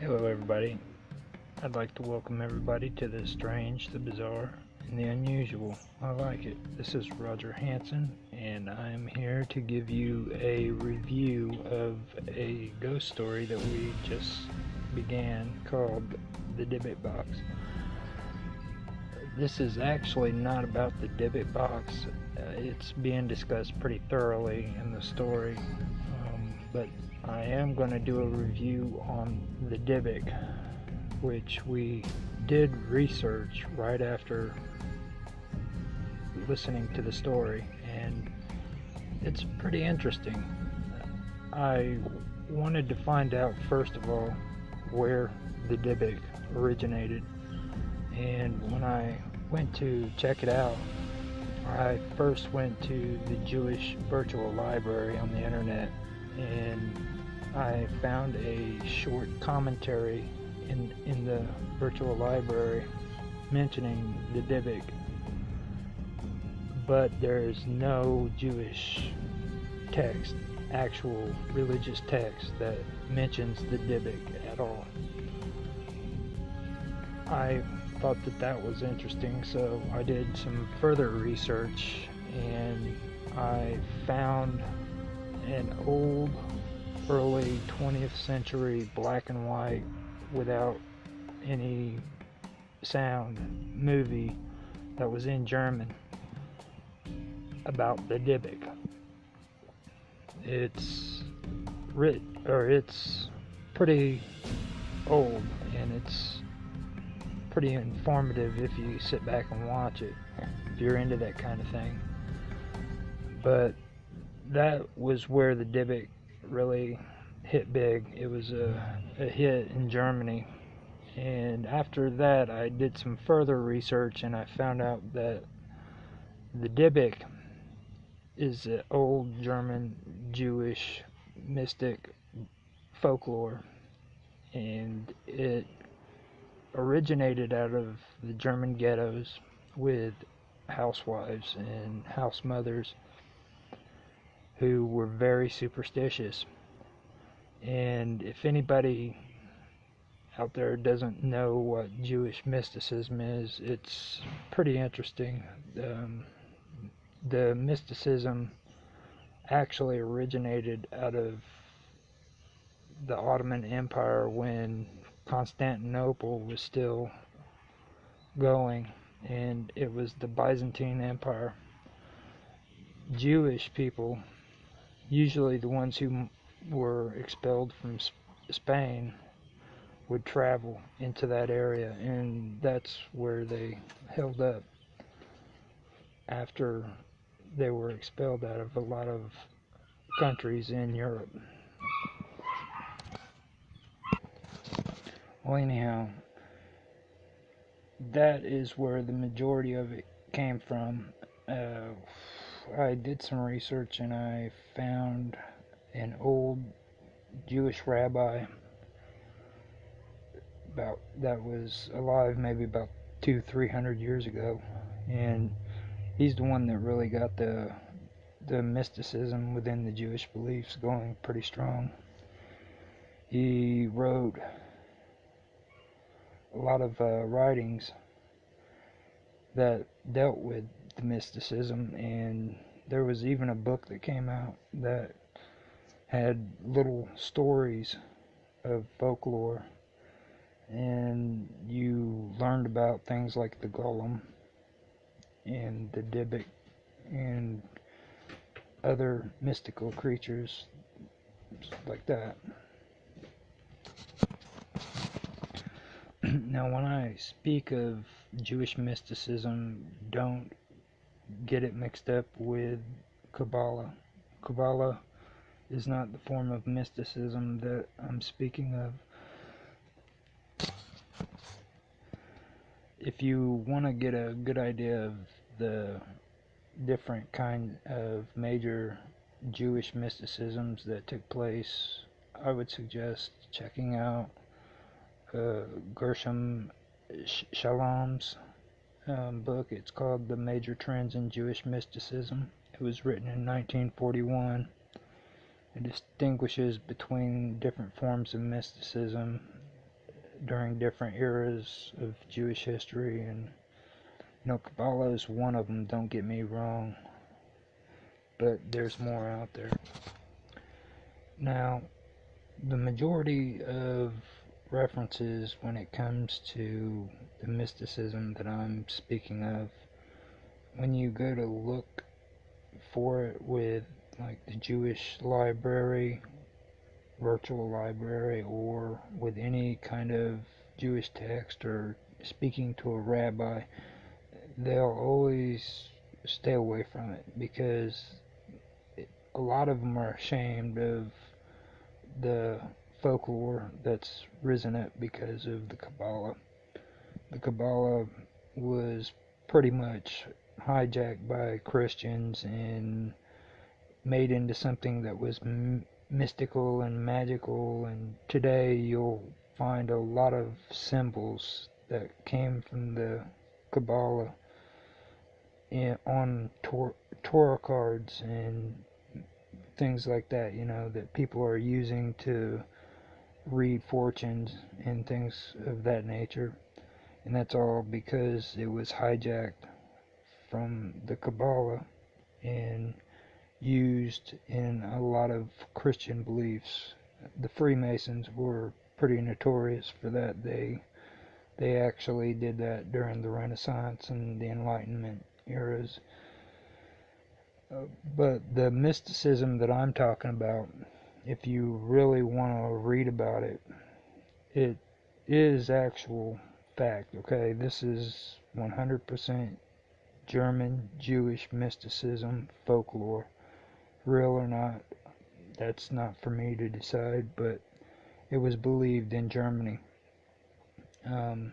Hello, everybody. I'd like to welcome everybody to the strange, the bizarre, and the unusual. I like it. This is Roger Hanson, and I'm here to give you a review of a ghost story that we just began called The Dybbuk Box. This is actually not about the Dybbuk Box, uh, it's being discussed pretty thoroughly in the story, but I am going to do a review on the Dybbuk, which we did research right after listening to the story, and it's pretty interesting. I wanted to find out, first of all, where the Dybbuk originated, and when I went to check it out, I first went to the Jewish Virtual Library on the internet and I found a short commentary in in the virtual library mentioning the Dybbuk, but there's no Jewish text, actual religious text that mentions the Dybbuk at all. I thought that that was interesting, so I did some further research and I found an old early 20th century black and white without any sound movie that was in German about the Dybbuk. It's writ or it's pretty old and it's pretty informative if you sit back and watch it if you're into that kind of thing. But that was where the Dybbuk really hit big. It was a, a hit in Germany. And after that, I did some further research and I found out that the Dybbuk is an old German Jewish mystic folklore. And it originated out of the German ghettos with housewives and house mothers who were very superstitious. And if anybody out there doesn't know what Jewish mysticism is, it's pretty interesting. Um, the mysticism actually originated out of the Ottoman Empire when Constantinople was still going, and it was the Byzantine Empire. Jewish people usually the ones who were expelled from Spain would travel into that area, and that's where they held up after they were expelled out of a lot of countries in Europe. Well, anyhow, that is where the majority of it came from. Uh, I did some research and I found an old Jewish rabbi about that was alive maybe about two three hundred years ago. And he's the one that really got the the mysticism within the Jewish beliefs going pretty strong. He wrote a lot of uh, writings that dealt with mysticism and there was even a book that came out that had little stories of folklore and you learned about things like the golem and the dybbuk and other mystical creatures like that. Now when I speak of Jewish mysticism don't get it mixed up with Kabbalah. Kabbalah is not the form of mysticism that I'm speaking of. If you want to get a good idea of the different kind of major Jewish mysticisms that took place, I would suggest checking out uh, Gershom Scholem's um, book. It's called The Major Trends in Jewish Mysticism. It was written in 1941. It distinguishes between different forms of mysticism during different eras of Jewish history, and you know, Kabbalah is one of them. Don't get me wrong, but there's more out there. Now, the majority of references when it comes to the mysticism that I'm speaking of, when you go to look for it with like the Jewish library, virtual library, or with any kind of Jewish text or speaking to a rabbi, they'll always stay away from it because a lot of them are ashamed of the folklore that's risen up because of the Kabbalah. The Kabbalah was pretty much hijacked by Christians and made into something that was m- mystical and magical. And today you'll find a lot of symbols that came from the Kabbalah in, on tor- tarot cards and things like that, you know, that people are using to read fortunes and things of that nature. And that's all because it was hijacked from the Kabbalah and used in a lot of Christian beliefs. The Freemasons were pretty notorious for that. They they actually did that during the Renaissance and the Enlightenment eras. Uh, but the mysticism that I'm talking about, if you really want to read about it, it is actual fact. Okay, this is 100% German Jewish mysticism folklore. Real or not, that's not for me to decide, but it was believed in Germany. Um,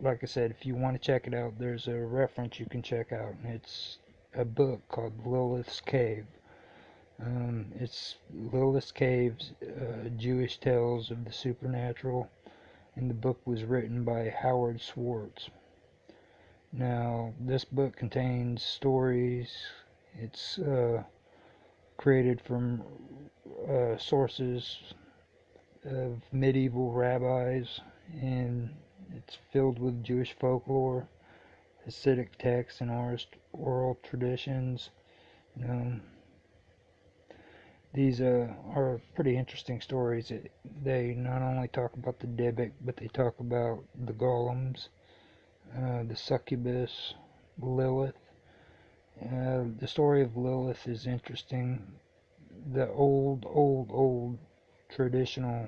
like I said, if you want to check it out, there's a reference you can check out. It's a book called Lilith's Cave. Um, it's Lilith's Cave's uh, Jewish Tales of the Supernatural, and the book was written by Howard Schwartz. Now, this book contains stories. It's uh, created from uh, sources of medieval rabbis, and it's filled with Jewish folklore, Hasidic texts, and oral traditions. Um, these uh, are pretty interesting stories. They not only talk about the Dybbuk, but they talk about the golems, uh, the succubus, Lilith. Uh, the story of Lilith is interesting. The old, old, old traditional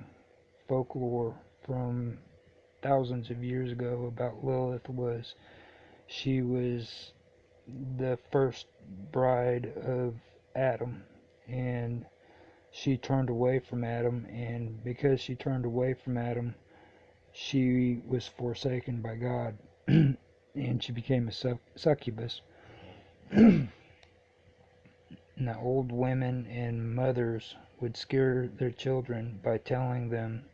folklore from thousands of years ago about Lilith was she was the first bride of Adam and she turned away from Adam and because she turned away from Adam she was forsaken by God and she became a succubus now old women and mothers would scare their children by telling them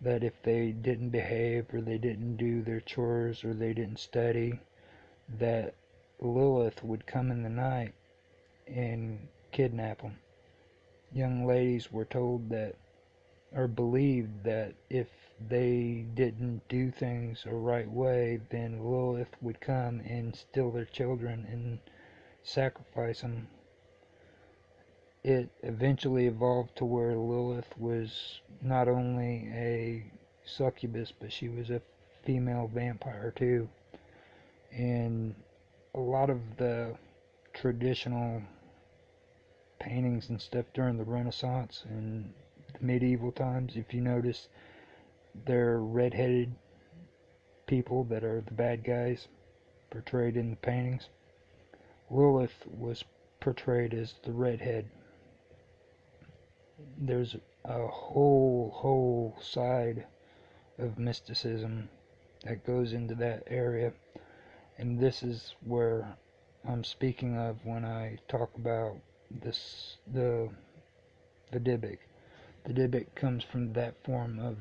that if they didn't behave or they didn't do their chores or they didn't study, that Lilith would come in the night and kidnap them. Young ladies were told that, or believed that if they didn't do things the right way, then Lilith would come and steal their children and sacrifice them it eventually evolved to where Lilith was not only a succubus, but she was a female vampire too. And a lot of the traditional paintings and stuff during the Renaissance and medieval times, if you notice, they're red-headed people that are the bad guys portrayed in the paintings. Lilith was portrayed as the redhead there's a whole whole side of mysticism that goes into that area and this is where I'm speaking of when I talk about this the the Dybbuk. The Dybbuk comes from that form of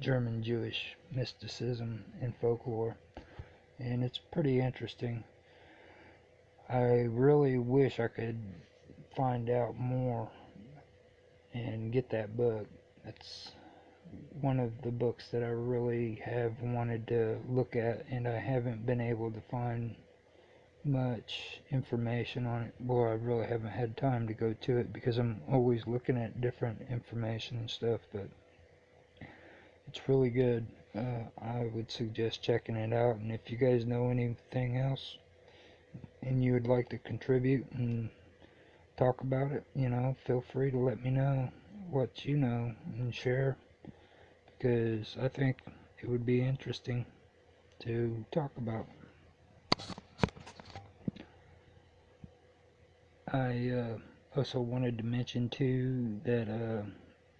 German Jewish mysticism and folklore and it's pretty interesting. I really wish I could find out more and get that book. That's one of the books that I really have wanted to look at, and I haven't been able to find much information on it. Well, I really haven't had time to go to it because I'm always looking at different information and stuff, but it's really good. Uh, I would suggest checking it out, and if you guys know anything else and you would like to contribute and talk about it, you know, feel free to let me know what you know and share because I think it would be interesting to talk about. I uh, also wanted to mention too that uh,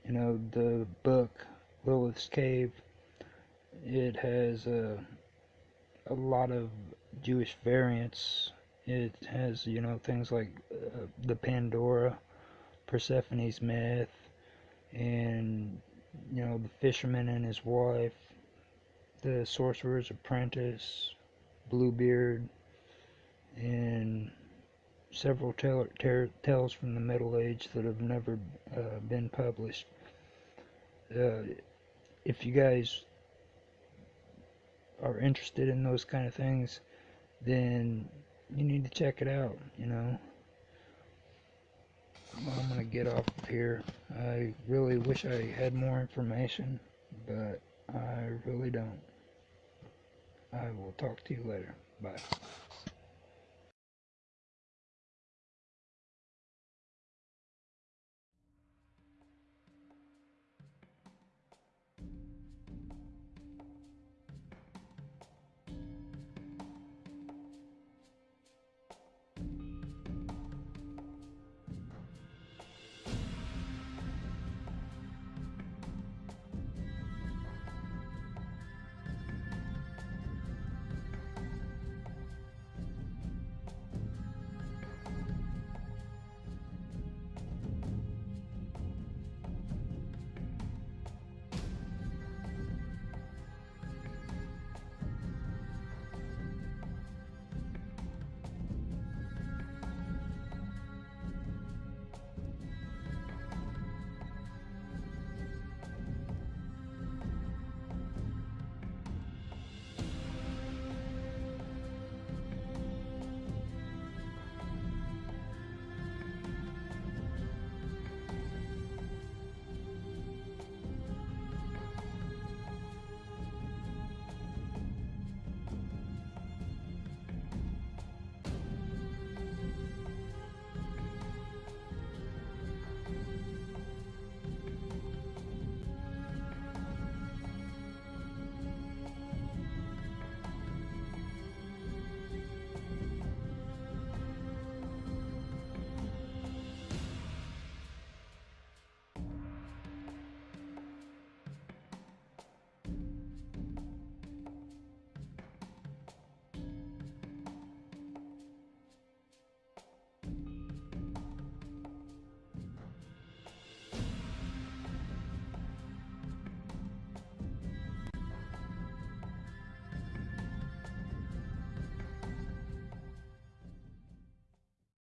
you know the book Lilith's Cave it has a a lot of Jewish variants. It has you know things like uh, the Pandora, Persephone's myth, and you know, the fisherman and his wife, the sorcerer's apprentice, Bluebeard, and several tales from the Middle Age that have never uh, been published. Uh, if you guys are interested in those kind of things, then you need to check it out, you know. I'm gonna get off of here. I really wish I had more information, but I really don't. I will talk to you later. Bye.